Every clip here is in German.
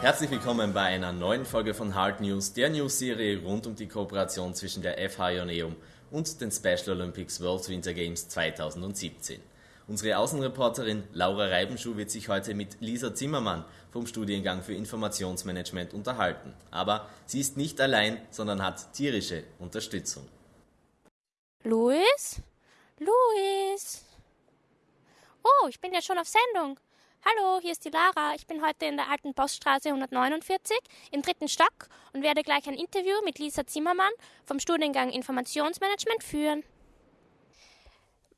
Herzlich willkommen bei einer neuen Folge von Hard News, der News-Serie rund um die Kooperation zwischen der FH Ioneum und den Special Olympics World Winter Games 2017. Unsere Außenreporterin Laura Reibenschuh wird sich heute mit Lisa Zimmermann vom Studiengang für Informationsmanagement unterhalten. Aber sie ist nicht allein, sondern hat tierische Unterstützung. Luis? Luis? Oh, ich bin ja schon auf Sendung. Hallo, hier ist die Lara. Ich bin heute in der alten Poststraße 149 im dritten Stock und werde gleich ein Interview mit Lisa Zimmermann vom Studiengang Informationsmanagement führen.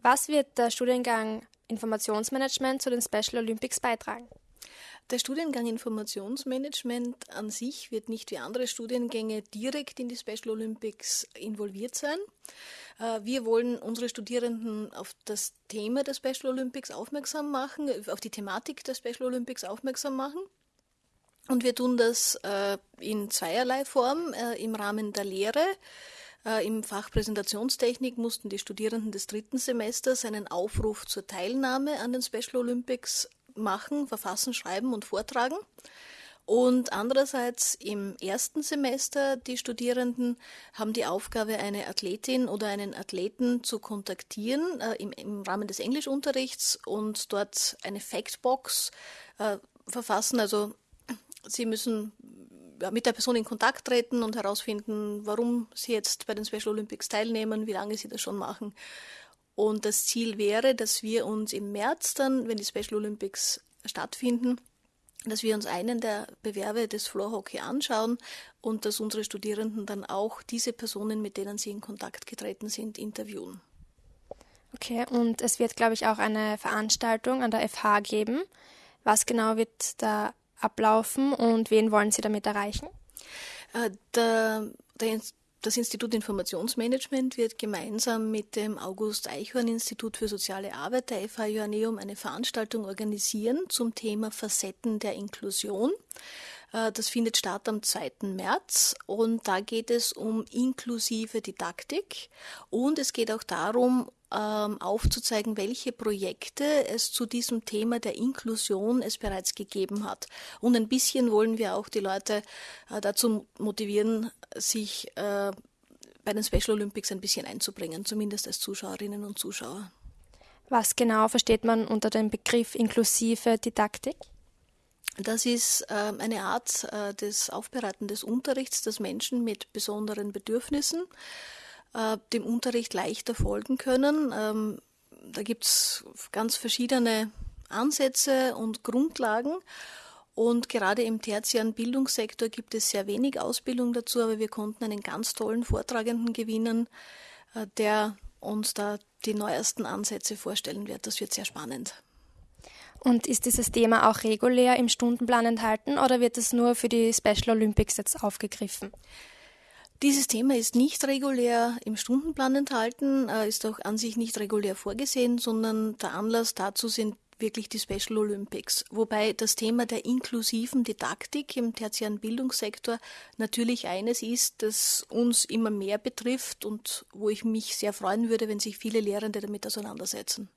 Was wird der Studiengang Informationsmanagement zu den Special Olympics beitragen? Der Studiengang Informationsmanagement an sich wird nicht wie andere Studiengänge direkt in die Special Olympics involviert sein. Äh, wir wollen unsere Studierenden auf das Thema der Special Olympics aufmerksam machen, auf die Thematik der Special Olympics aufmerksam machen. Und wir tun das äh, in zweierlei Form äh, im Rahmen der Lehre. Im Fach Präsentationstechnik mussten die Studierenden des dritten Semesters einen Aufruf zur Teilnahme an den Special Olympics machen, verfassen, schreiben und vortragen. Und andererseits im ersten Semester, die Studierenden haben die Aufgabe, eine Athletin oder einen Athleten zu kontaktieren äh, im, im, Rahmen des Englischunterrichts und dort eine Factbox äh, verfassen. Also sie müssen mit der Person in Kontakt treten und herausfinden, warum sie jetzt bei den Special Olympics teilnehmen, wie lange sie das schon machen. Und das Ziel wäre, dass wir uns im März dann, wenn die Special Olympics stattfinden, dass wir uns einen der Bewerbe des Floor Hockey anschauen und dass unsere Studierenden dann auch diese Personen, mit denen sie in Kontakt getreten sind, interviewen. Okay, und es wird, glaube ich, auch eine Veranstaltung an der FH geben. Was genau wird da ablaufen und wen wollen Sie damit erreichen? Äh, der, der, das Institut Informationsmanagement wird gemeinsam mit dem August Eichhorn Institut für soziale Arbeit der FH Joanneum eine Veranstaltung organisieren zum Thema Facetten der Inklusion. Äh, das findet statt am 2. März und da geht es um inklusive Didaktik und es geht auch darum, ähm, aufzuzeigen, welche Projekte es zu diesem Thema der Inklusion es bereits gegeben hat. Und ein bisschen wollen wir auch die Leute äh, dazu motivieren, sich äh, bei den Special Olympics ein bisschen einzubringen, zumindest als Zuschauerinnen und Zuschauer. Was genau versteht man unter dem Begriff inklusive Didaktik? Das ist äh, eine Art äh, des Aufbereiten des Unterrichts, dass Menschen mit besonderen Bedürfnissen äh, dem Unterricht leichter folgen können. Ähm, da gibt es ganz verschiedene Ansätze und Grundlagen. Und gerade im tertiären Bildungssektor gibt es sehr wenig Ausbildung dazu, aber wir konnten einen ganz tollen Vortragenden gewinnen, äh, der uns da die neuesten Ansätze vorstellen wird. Das wird sehr spannend. Und ist dieses Thema auch regulär im Stundenplan enthalten oder wird es nur für die Special Olympics jetzt aufgegriffen? Dieses Thema ist nicht regulär im Stundenplan enthalten, äh, ist auch an sich nicht regulär vorgesehen, sondern der Anlass dazu sind wirklich die Special Olympics. Wobei das Thema der inklusiven Didaktik im tertiären Bildungssektor natürlich eines ist, das uns immer mehr betrifft und wo ich mich sehr freuen würde, wenn sich viele Lehrende damit auseinandersetzen.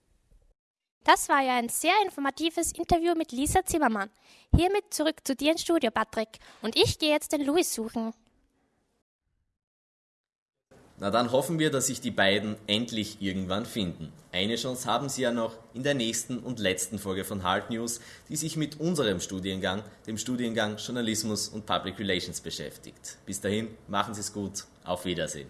Das war ja ein sehr informatives Interview mit Lisa Zimmermann. Hiermit zurück zu dir ins Studio, Patrick. Und ich gehe jetzt den Louis suchen. Na dann hoffen wir, dass sich die beiden endlich irgendwann finden. Eine Chance haben sie ja noch in der nächsten und letzten Folge von Hard News, die sich mit unserem Studiengang, dem Studiengang Journalismus und Public Relations beschäftigt. Bis dahin, machen Sie es gut, auf Wiedersehen.